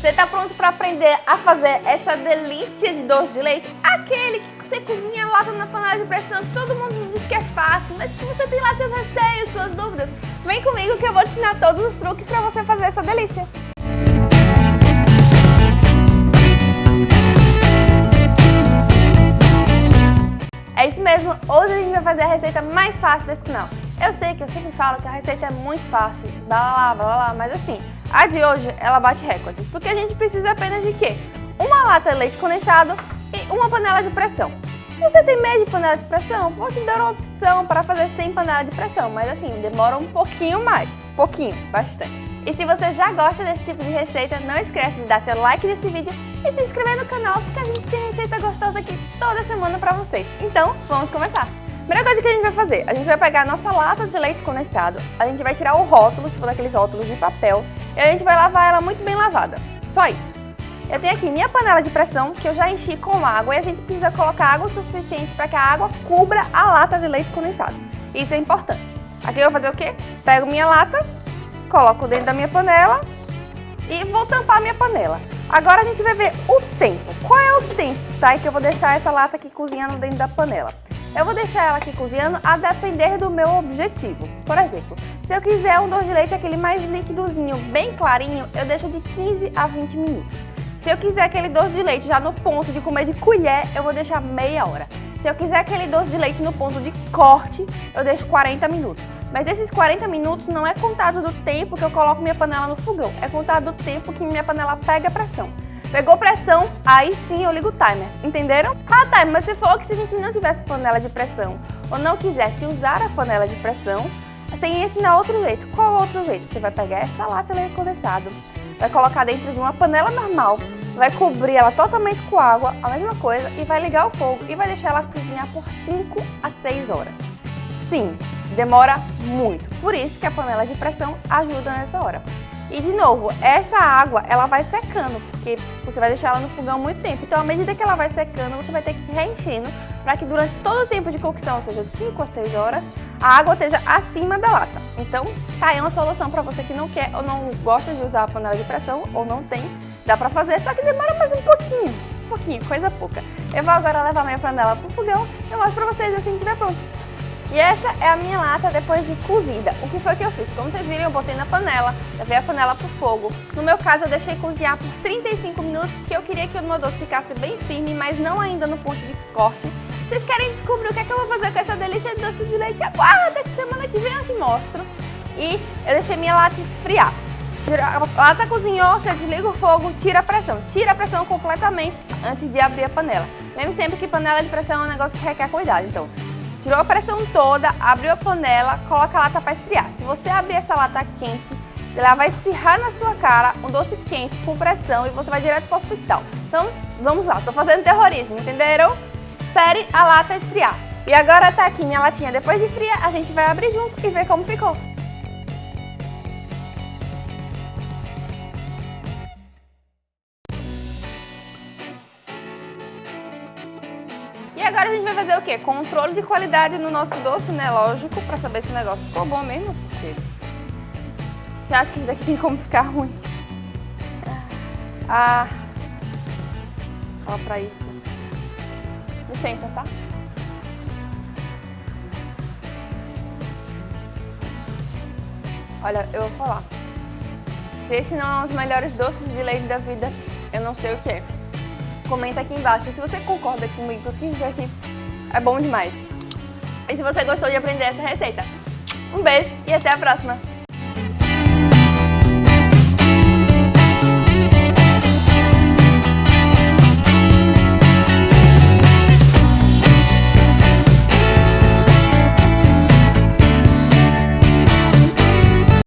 Você tá pronto para aprender a fazer essa delícia de doce de leite? Aquele que você cozinha lá na panela de pressão, todo mundo diz que é fácil, mas que você tem lá seus receios, suas dúvidas. Vem comigo que eu vou te ensinar todos os truques para você fazer essa delícia. É isso mesmo, hoje a gente vai fazer a receita mais fácil desse canal. Eu sei que eu sempre falo que a receita é muito fácil, blá blá blá blá, mas assim, a de hoje, ela bate recorde, porque a gente precisa apenas de quê? Uma lata de leite condensado e uma panela de pressão. Se você tem medo de panela de pressão, vou te dar uma opção para fazer sem panela de pressão, mas assim, demora um pouquinho mais, pouquinho, bastante. E se você já gosta desse tipo de receita, não esquece de dar seu like nesse vídeo e se inscrever no canal, porque a gente tem receita gostosa aqui toda semana para vocês. Então, vamos começar! Primeira coisa que a gente vai fazer, a gente vai pegar a nossa lata de leite condensado, a gente vai tirar o rótulo, se for daqueles rótulos de papel, e a gente vai lavar ela muito bem lavada. Só isso. Eu tenho aqui minha panela de pressão, que eu já enchi com água, e a gente precisa colocar água suficiente para que a água cubra a lata de leite condensado. Isso é importante. Aqui eu vou fazer o quê? Pego minha lata, coloco dentro da minha panela e vou tampar a minha panela. Agora a gente vai ver o tempo. Qual é o tempo, tá? E que eu vou deixar essa lata aqui cozinhando dentro da panela. Eu vou deixar ela aqui cozinhando a depender do meu objetivo. Por exemplo, se eu quiser um doce de leite aquele mais líquidozinho, bem clarinho, eu deixo de 15 a 20 minutos. Se eu quiser aquele doce de leite já no ponto de comer de colher, eu vou deixar meia hora. Se eu quiser aquele doce de leite no ponto de corte, eu deixo 40 minutos. Mas esses 40 minutos não é contado do tempo que eu coloco minha panela no fogão, é contado do tempo que minha panela pega pressão. Pegou pressão, aí sim eu ligo o timer, entenderam? Ah, tá, mas você falou que se a gente não tivesse panela de pressão ou não quisesse usar a panela de pressão, você ia ensinar outro jeito. Qual outro jeito? Você vai pegar essa lata de condensado, vai colocar dentro de uma panela normal, vai cobrir ela totalmente com água, a mesma coisa, e vai ligar o fogo e vai deixar ela cozinhar por 5 a 6 horas. Sim, demora muito, por isso que a panela de pressão ajuda nessa hora. E de novo, essa água ela vai secando, porque você vai deixar ela no fogão muito tempo. Então, à medida que ela vai secando, você vai ter que ir reenchendo para que durante todo o tempo de cocção, ou seja, de 5 a 6 horas, a água esteja acima da lata. Então, tá aí uma solução para você que não quer ou não gosta de usar a panela de pressão ou não tem, dá para fazer, só que demora mais um pouquinho, um pouquinho, coisa pouca. Eu vou agora levar minha panela pro fogão e eu mostro para vocês assim que estiver pronto. E essa é a minha lata depois de cozida. O que foi que eu fiz? Como vocês viram, eu botei na panela, levei a panela pro fogo. No meu caso, eu deixei cozinhar por 35 minutos, porque eu queria que o meu doce ficasse bem firme, mas não ainda no ponto de corte. Vocês querem descobrir o que é que eu vou fazer com essa delícia de doce de leite? Aguarda que semana que vem eu te mostro. E eu deixei minha lata esfriar. A lata cozinhou, você desliga o fogo, tira a pressão. Tira a pressão completamente antes de abrir a panela. Lembre sempre que panela de pressão é um negócio que requer cuidado. Então, Tirou a pressão toda, abriu a panela, coloca a lata para esfriar. Se você abrir essa lata quente, ela vai espirrar na sua cara um doce quente com pressão e você vai direto para o hospital. Então, vamos lá, tô fazendo terrorismo, entenderam? Espere a lata esfriar. E agora tá aqui minha latinha depois de fria, a gente vai abrir junto e ver como ficou. Agora a gente vai fazer o quê? Controle de qualidade no nosso doce, né? Lógico, pra saber se o negócio ficou bom mesmo. Você acha que isso daqui tem como ficar ruim? Ah, fala pra isso. Licença, tá? Olha, eu vou falar. Se esse não é um dos melhores doces de leite da vida, eu não sei o que é comenta aqui embaixo se você concorda comigo que isso aqui é bom demais. E se você gostou de aprender essa receita. Um beijo e até a próxima!